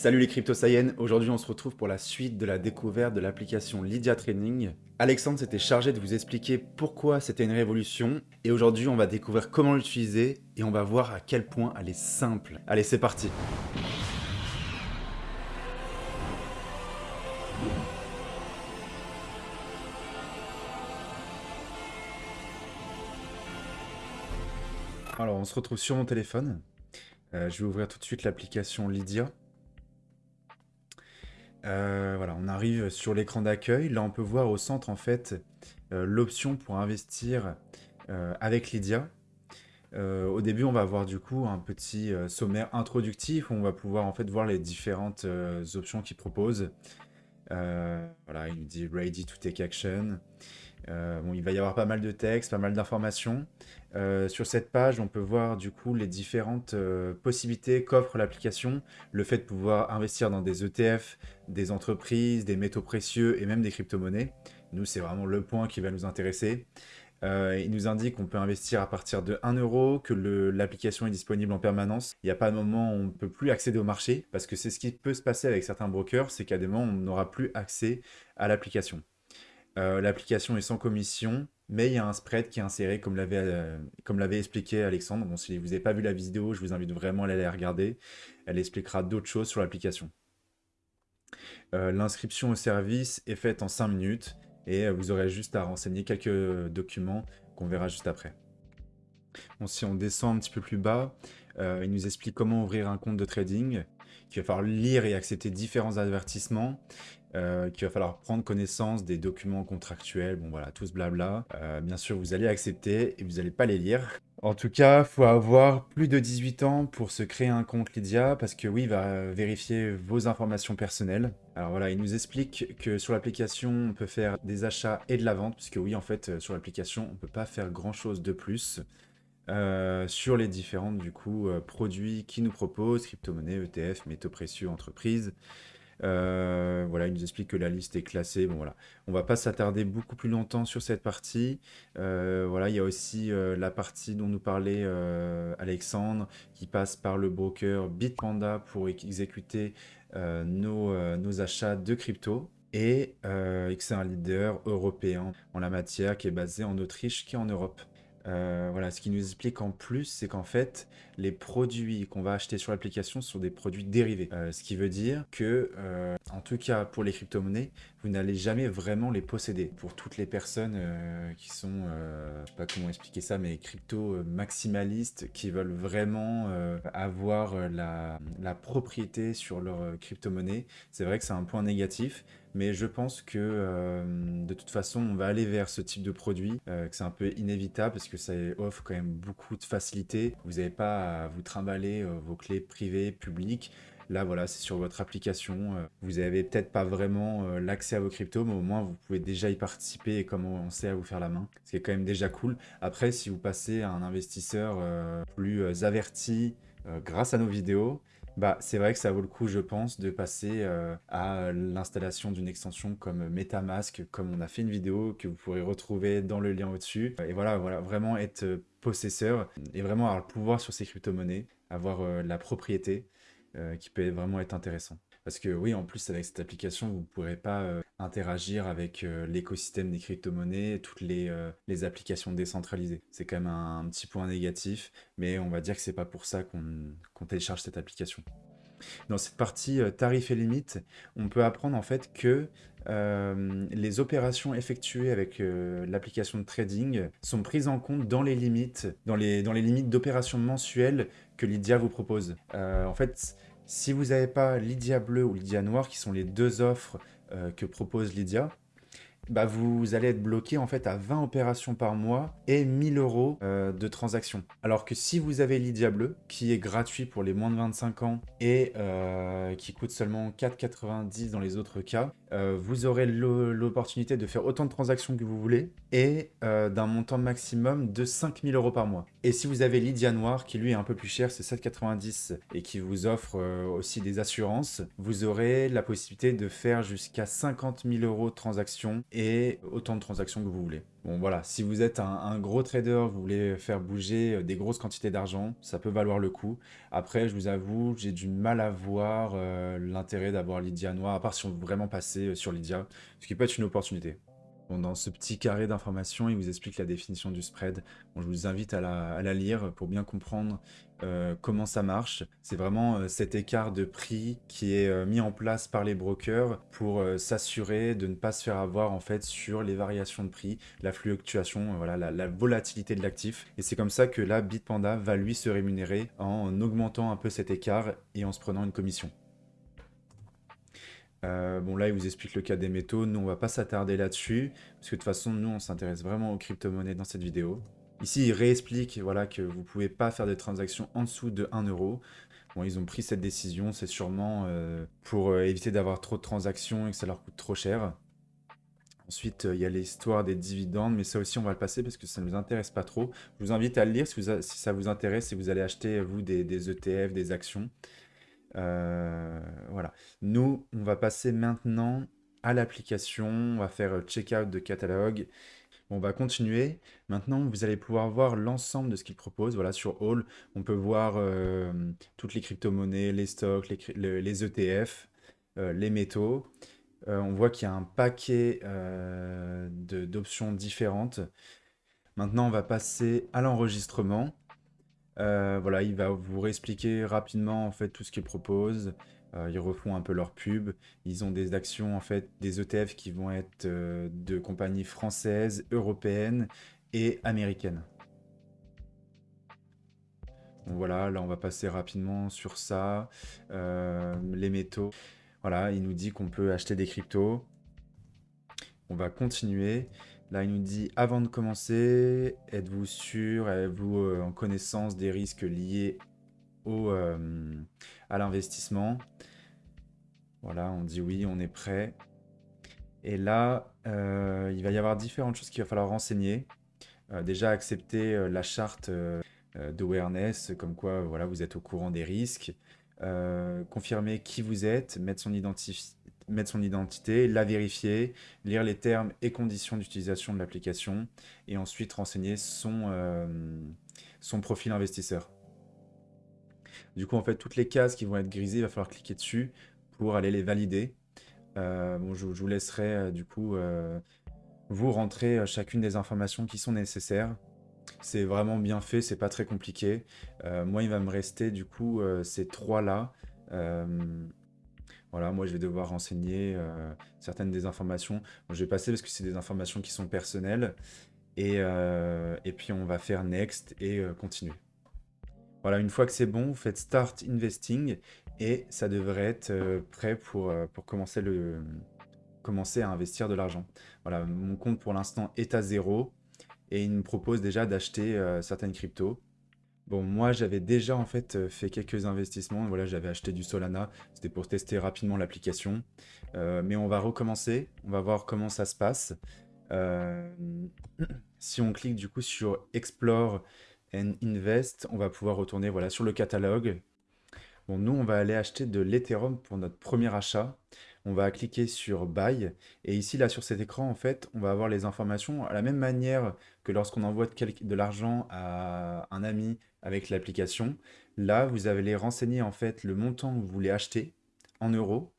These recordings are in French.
Salut les crypto aujourd'hui on se retrouve pour la suite de la découverte de l'application Lydia Training. Alexandre s'était chargé de vous expliquer pourquoi c'était une révolution, et aujourd'hui on va découvrir comment l'utiliser, et on va voir à quel point elle est simple. Allez c'est parti Alors on se retrouve sur mon téléphone, euh, je vais ouvrir tout de suite l'application Lydia. Euh, on arrive sur l'écran d'accueil. Là, on peut voir au centre, en fait, euh, l'option pour investir euh, avec Lydia. au début, on va avoir du coup un petit sommaire introductif où on va pouvoir en fait voir les différentes options qu'il propose. voilà, il nous dit « Ready to take action ». Bon, il va y avoir pas mal de texte, pas mal d'informations. Euh, sur cette page, on peut voir du coup les différentes euh, possibilités qu'offre l'application. Le fait de pouvoir investir dans des ETF, des entreprises, des métaux précieux et même des crypto-monnaies. Nous, c'est vraiment le point qui va nous intéresser. Euh, il nous indique qu'on peut investir à partir de 1 euro, que l'application est disponible en permanence. Il n'y a pas de moment où on ne peut plus accéder au marché, parce que c'est ce qui peut se passer avec certains brokers, c'est qu'à des moments, on n'aura plus accès à l'application. L'application est sans commission, mais il y a un spread qui est inséré, comme l'avait euh, expliqué Alexandre. Si vous n'avez pas vu la vidéo, je vous invite vraiment à aller la regarder. Elle expliquera d'autres choses sur l'application. Euh, l'inscription au service est faite en 5 minutes et euh, vous aurez juste à renseigner quelques documents qu'on verra juste après. Si on descend un petit peu plus bas, il nous explique comment ouvrir un compte de trading, qu'il va falloir lire et accepter différents avertissements, euh, qu'il va falloir prendre connaissance des documents contractuels, bon voilà, tout ce blabla. Euh, bien sûr, vous allez accepter et vous n'allez pas les lire. En tout cas, il faut avoir plus de 18 ans pour se créer un compte Lydia, parce que oui, il va vérifier vos informations personnelles. Alors voilà, il nous explique que sur l'application, on peut faire des achats et de la vente, puisque oui, en fait, sur l'application, on ne peut pas faire grand-chose de plus. Euh, sur les différents du coup produits qu'il nous propose, crypto-monnaies, ETF, métaux précieux, entreprises. Euh, voilà, il nous explique que la liste est classée. Bon, voilà. On va pas s'attarder beaucoup plus longtemps sur cette partie. Euh, voilà, il y a aussi euh, la partie dont nous parlait Alexandre, qui passe par le broker Bitpanda pour exécuter nos, achats de crypto. Et c'est un leader européen en la matière qui est basé en Autriche, qui est en Europe. Euh, voilà, ce qui nous explique en plus, c'est qu'en fait, les produits qu'on va acheter sur l'application sont des produits dérivés. Euh, ce qui veut dire que, euh, en tout cas pour les crypto-monnaies, vous n'allez jamais vraiment les posséder. Pour toutes les personnes qui sont, je sais pas comment expliquer ça, mais crypto-maximalistes, qui veulent vraiment avoir la, propriété sur leur crypto-monnaie, c'est vrai que c'est un point négatif, mais je pense que euh, de toute façon, on va aller vers ce type de produit, euh, que c'est un peu inévitable parce que ça offre quand même beaucoup de facilité. Vous n'avez pas à vous trimballer euh, vos clés privées, publiques. Là, voilà, c'est sur votre application. Vous n'avez peut-être pas vraiment l'accès à vos cryptos, mais au moins, vous pouvez déjà y participer et commencer à vous faire la main, ce qui est quand même déjà cool. Après, si vous passez à un investisseur plus averti grâce à nos vidéos, bah, c'est vrai que ça vaut le coup, je pense, de passer euh, à l'installation d'une extension comme MetaMask, comme on a fait une vidéo que vous pourrez retrouver dans le lien au-dessus. Et voilà, voilà, vraiment être possesseur et vraiment avoir le pouvoir sur ces crypto-monnaies, avoir euh, la propriété euh, qui peut vraiment être intéressant. Parce que oui, en plus, avec cette application, vous ne pourrez pas euh, interagir avec euh, l'écosystème des crypto-monnaies, toutes les, les, applications décentralisées. C'est quand même un, petit point négatif, mais on va dire que c'est pas pour ça qu'on télécharge cette application. Dans cette partie tarifs et limites, on peut apprendre en fait que les opérations effectuées avec l'application de trading sont prises en compte dans les limites, dans les, dans d'opérations mensuelles que Lydia vous propose. en fait, si vous n'avez pas Lydia Bleu ou Lydia Noir, qui sont les deux offres euh, que propose Lydia, bah vous allez être bloqué en fait à 20 opérations par mois et 1000 euros euh, de transactions. Alors que si vous avez Lydia Bleu, qui est gratuit pour les moins de 25 ans et euh, qui coûte seulement 4,90 dans les autres cas, euh, vous aurez l'opportunité de faire autant de transactions que vous voulez et d'un montant maximum de 5000 euros par mois. Et si vous avez Lydia Noir, qui lui est un peu plus cher, c'est 7,90 et qui vous offre euh, aussi des assurances, vous aurez la possibilité de faire jusqu'à 50 000 euros de transactions et autant de transactions que vous voulez. Bon voilà, si vous êtes un, gros trader, vous voulez faire bouger euh, des grosses quantités d'argent, ça peut valoir le coup. Après, je vous avoue, j'ai du mal à voir euh, l'intérêt d'avoir Lydia Noir, à part si on veut vraiment passer sur Lydia, ce qui peut être une opportunité dans ce petit carré d'informations, il vous explique la définition du spread. Je vous invite à la, lire pour bien comprendre euh, comment ça marche. C'est vraiment euh, cet écart de prix qui est euh, mis en place par les brokers pour s'assurer de ne pas se faire avoir en fait sur les variations de prix, la fluctuation, la, la volatilité de l'actif. Et c'est comme ça que là, Bitpanda va lui se rémunérer en augmentant un peu cet écart et en se prenant une commission. Euh, bon là, il vous explique le cas des métaux. Nous, on va pas s'attarder là-dessus, parce que de toute façon, nous, on s'intéresse vraiment aux crypto-monnaies dans cette vidéo. Ici, il réexplique voilà, que vous pouvez pas faire des transactions en dessous de 1 euro. Bon, ils ont pris cette décision, c'est sûrement euh, pour euh, éviter d'avoir trop de transactions et que ça leur coûte trop cher. Ensuite, il y a l'histoire des dividendes, mais ça aussi, on va le passer parce que ça ne nous intéresse pas trop. Je vous invite à le lire si, ça vous intéresse, si vous allez acheter, vous, des ETF, des actions. Euh, voilà. Nous, on va passer maintenant à l'application. On va faire euh, checkout de catalogue. On va continuer. Maintenant, vous allez pouvoir voir l'ensemble de ce qu'il propose. Voilà, sur All, on peut voir euh, toutes les crypto-monnaies, les stocks, les, ETF, les métaux. on voit qu'il y a un paquet d'options différentes. Maintenant, on va passer à l'enregistrement. Euh, voilà, il va vous réexpliquer rapidement en fait tout ce qu'ils proposent. Euh, ils refont un peu leur pub. Ils ont des actions, en fait, des ETF qui vont être euh, de compagnies françaises, européennes et américaines. voilà, là on va passer rapidement sur ça. les métaux. Voilà, il nous dit qu'on peut acheter des cryptos. On va continuer. Là, il nous dit, avant de commencer, êtes-vous sûr, êtes-vous euh, en connaissance des risques liés euh, à l'investissement? Voilà, on dit oui, on est prêt. Et là, euh, il va y avoir différentes choses qu'il va falloir renseigner. déjà, accepter la charte d'awareness, comme quoi voilà, vous êtes au courant des risques. confirmer qui vous êtes, mettre son identité mettre son identité, la vérifier, lire les termes et conditions d'utilisation de l'application, et ensuite renseigner son, euh, son profil investisseur. Du coup, en fait, toutes les cases qui vont être grisées, il va falloir cliquer dessus pour aller les valider. Euh, je, vous laisserai euh, du coup vous rentrer chacune des informations qui sont nécessaires. C'est vraiment bien fait, c'est pas très compliqué. moi, il va me rester du coup ces trois-là. Voilà, moi je vais devoir renseigner euh, certaines des informations. je vais passer parce que c'est des informations qui sont personnelles. Et, euh, puis on va faire next et euh, continuer. Voilà, une fois que c'est bon, vous faites start investing et ça devrait être prêt pour, commencer, commencer à investir de l'argent. Voilà, mon compte pour l'instant est à zéro et il me propose déjà d'acheter certaines cryptos. Bon, moi, j'avais déjà en fait euh, fait quelques investissements. Voilà, j'avais acheté du Solana. C'était pour tester rapidement l'application. Euh, mais on va recommencer. On va voir comment ça se passe. Euh, si on clique du coup sur Explore and Invest, on va pouvoir retourner voilà, sur le catalogue. Bon, nous, on va aller acheter de l'Ethereum pour notre premier achat on va cliquer sur Buy, et ici, là, sur cet écran, en fait, on va avoir les informations à la même manière que lorsqu'on envoie de, l'argent à un ami avec l'application. Là, vous allez renseigner, en fait, le montant que vous voulez acheter en euros,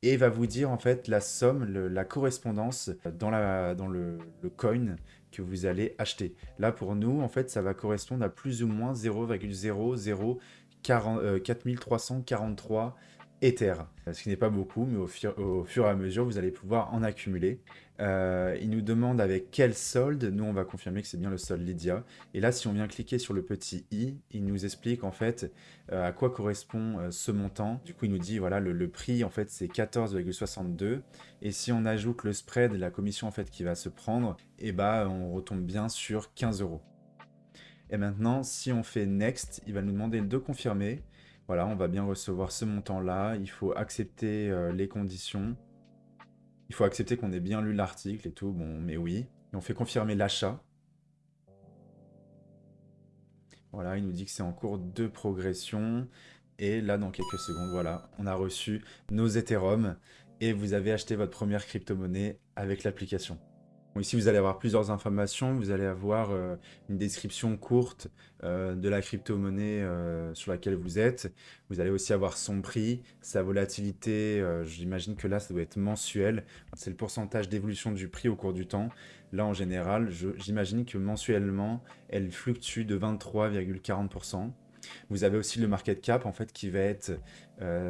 et va vous dire, en fait, la somme, la correspondance dans, le, coin que vous allez acheter. Là, pour nous, en fait, ça va correspondre à plus ou moins 0,004343 Ether, ce qui n'est pas beaucoup, mais au fur, et à mesure, vous allez pouvoir en accumuler. Euh, il nous demande avec quel solde, nous on va confirmer que c'est bien le solde Lydia. Et là, si on vient cliquer sur le petit i, il nous explique en fait euh, à quoi correspond euh, ce montant. Du coup, il nous dit, voilà, le, prix en fait c'est 14,62. Et si on ajoute le spread, la commission en fait qui va se prendre, et eh bah on retombe bien sur 15 euros. Et maintenant, si on fait Next, il va nous demander de confirmer. Voilà, on va bien recevoir ce montant-là. Il faut accepter euh, les conditions. Il faut accepter qu'on ait bien lu l'article et tout. Bon, mais oui. On fait confirmer l'achat. Voilà, il nous dit que c'est en cours de progression. Et là, dans quelques secondes, voilà, on a reçu nos Ethereum. et vous avez acheté votre première crypto-monnaie avec l'application. Ici, vous allez avoir plusieurs informations. Vous allez avoir euh, une description courte euh, de la crypto-monnaie euh, sur laquelle vous êtes. Vous allez aussi avoir son prix, sa volatilité. J'imagine que là, ça doit être mensuel. C'est le pourcentage d'évolution du prix au cours du temps. Là, en général, j'imagine que mensuellement, elle fluctue de 23,40%. Vous avez aussi le market cap en fait qui va être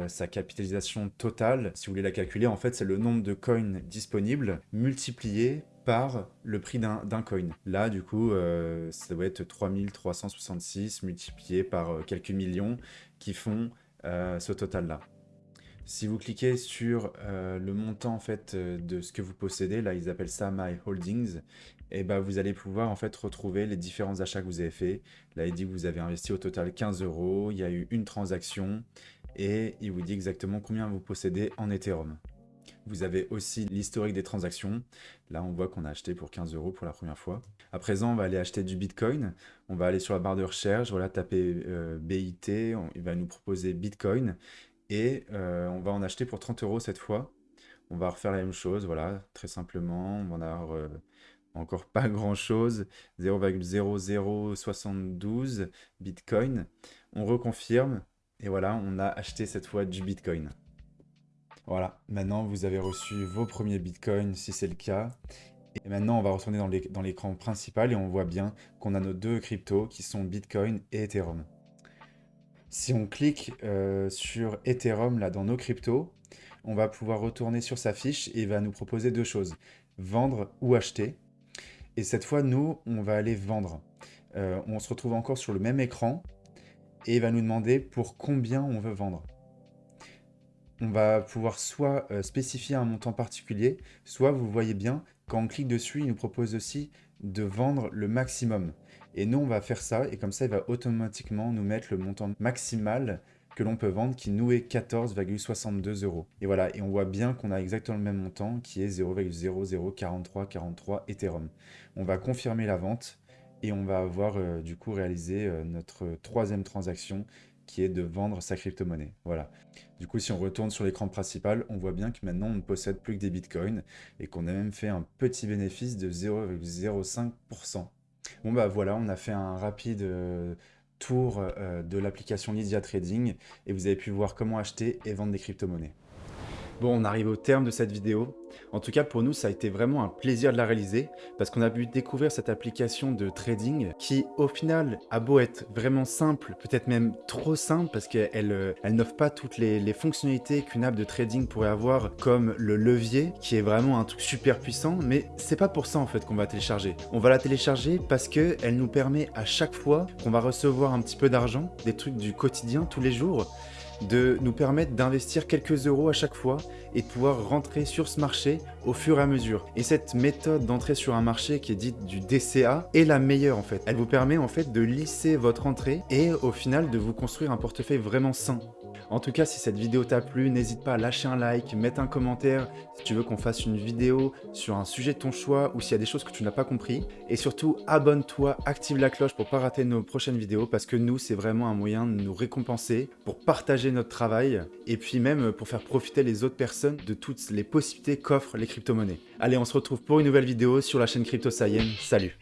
sa capitalisation totale. Si vous voulez la calculer, en fait, c'est le nombre de coins disponibles multiplié par le prix d'un coin. Là, du coup, euh, ça doit être 3366 multiplié par euh, quelques millions qui font ce total-là. Si vous cliquez sur le montant en fait de ce que vous possédez, là ils appellent ça My Holdings, et bah, vous allez pouvoir en fait retrouver les différents achats que vous avez faits. Là, il dit que vous avez investi au total 15 euros, il y a eu une transaction, et il vous dit exactement combien vous possédez en Ethereum. Vous avez aussi l'historique des transactions. Là, on voit qu'on a acheté pour 15 euros pour la première fois. À présent, on va aller acheter du Bitcoin. On va aller sur la barre de recherche, voilà, taper euh, BIT, il va nous proposer Bitcoin. Et euh, on va en acheter pour 30 euros cette fois. On va refaire la même chose, voilà, très simplement. On va en avoir euh, encore pas grand chose, 0,0072 Bitcoin. On reconfirme et voilà, on a acheté cette fois du Bitcoin. Voilà, maintenant vous avez reçu vos premiers Bitcoins si c'est le cas. Et maintenant on va retourner dans l'écran principal et on voit bien qu'on a nos deux cryptos qui sont Bitcoin et Ethereum. Si on clique euh, sur Ethereum là dans nos cryptos, on va pouvoir retourner sur sa fiche et il va nous proposer deux choses, vendre ou acheter. Et cette fois, nous, on va aller vendre. Euh, on se retrouve encore sur le même écran et il va nous demander pour combien on veut vendre. On va pouvoir soit euh, spécifier un montant particulier, soit vous voyez bien, quand on clique dessus, il nous propose aussi de vendre le maximum. Et nous, on va faire ça, et comme ça, il va automatiquement nous mettre le montant maximal que l'on peut vendre qui nous est 14,62 euros. Et voilà, et on voit bien qu'on a exactement le même montant qui est 0,004343 Ethereum. On va confirmer la vente et on va avoir euh, du coup réalisé euh, notre troisième transaction qui est de vendre sa crypto-monnaie. Voilà. Du coup, si on retourne sur l'écran principal, on voit bien que maintenant, on ne possède plus que des bitcoins et qu'on a même fait un petit bénéfice de 0,05%. Bon bah voilà, on a fait un rapide euh, tour euh, de l'application Lydia Trading et vous avez pu voir comment acheter et vendre des crypto-monnaies. Bon, on arrive au terme de cette vidéo. En tout cas, pour nous, ça a été vraiment un plaisir de la réaliser parce qu'on a pu découvrir cette application de trading qui, au final, a beau être vraiment simple, peut-être même trop simple parce qu'elle euh, elle, n'offre pas toutes les, fonctionnalités qu'une app de trading pourrait avoir comme le levier qui est vraiment un truc super puissant, mais c'est pas pour ça en fait qu'on va télécharger. On va la télécharger parce qu'elle nous permet à chaque fois qu'on va recevoir un petit peu d'argent, des trucs du quotidien tous les jours, de nous permettre d'investir quelques euros à chaque fois et de pouvoir rentrer sur ce marché au fur et à mesure. Et cette méthode d'entrer sur un marché qui est dite du DCA est la meilleure en fait. Elle vous permet en fait de lisser votre entrée et au final de vous construire un portefeuille vraiment sain. En tout cas, si cette vidéo t'a plu, n'hésite pas à lâcher un like, mettre un commentaire si tu veux qu'on fasse une vidéo sur un sujet de ton choix ou s'il y a des choses que tu n'as pas compris. Et surtout, abonne-toi, active la cloche pour pas rater nos prochaines vidéos parce que nous, c'est vraiment un moyen de nous récompenser, pour partager notre travail et puis même pour faire profiter les autres personnes de toutes les possibilités qu'offrent les crypto-monnaies. Allez, on se retrouve pour une nouvelle vidéo sur la chaîne Crypto Salut